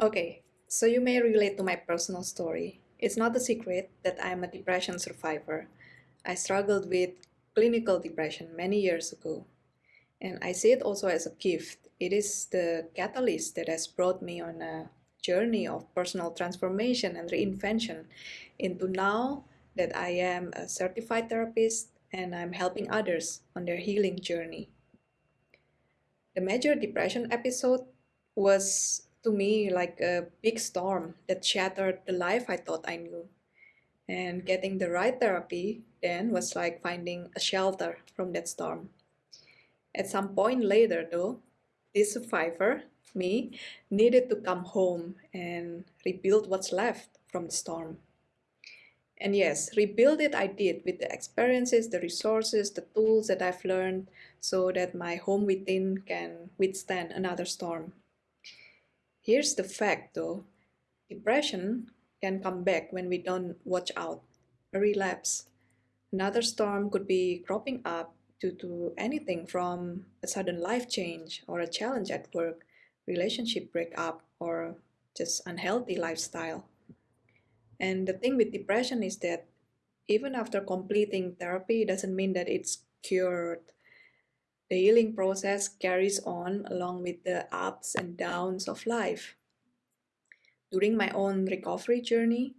Okay, so you may relate to my personal story. It's not a secret that I'm a depression survivor. I struggled with clinical depression many years ago, and I see it also as a gift. It is the catalyst that has brought me on a journey of personal transformation and reinvention into now that I am a certified therapist and I'm helping others on their healing journey. The major depression episode was to me like a big storm that shattered the life I thought I knew. And getting the right therapy then was like finding a shelter from that storm. At some point later, though, this survivor, me, needed to come home and rebuild what's left from the storm. And yes, rebuild it I did with the experiences, the resources, the tools that I've learned so that my home within can withstand another storm. Here's the fact though depression can come back when we don't watch out, a relapse. Another storm could be cropping up due to anything from a sudden life change or a challenge at work, relationship breakup, or just unhealthy lifestyle. And the thing with depression is that even after completing therapy doesn't mean that it's cured the healing process carries on along with the ups and downs of life. During my own recovery journey,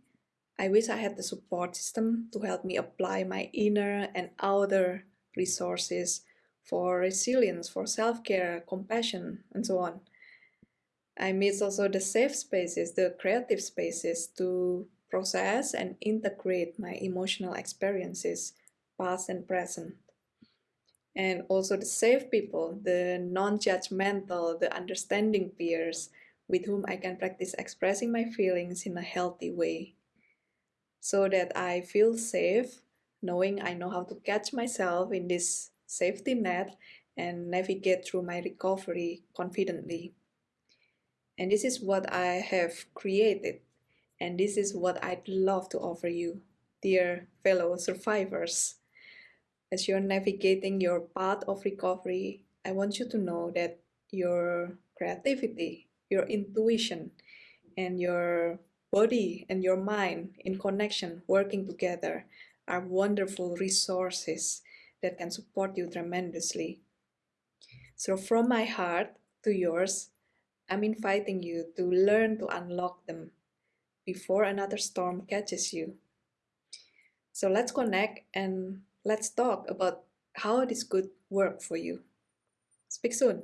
I wish I had the support system to help me apply my inner and outer resources for resilience, for self-care, compassion, and so on. I miss also the safe spaces, the creative spaces to process and integrate my emotional experiences, past and present and also the safe people, the non-judgmental, the understanding peers with whom I can practice expressing my feelings in a healthy way. So that I feel safe, knowing I know how to catch myself in this safety net and navigate through my recovery confidently. And this is what I have created, and this is what I'd love to offer you, dear fellow survivors. As you're navigating your path of recovery, I want you to know that your creativity, your intuition, and your body and your mind in connection, working together, are wonderful resources that can support you tremendously. So, from my heart to yours, I'm inviting you to learn to unlock them before another storm catches you. So, let's connect and Let's talk about how this could work for you. Speak soon.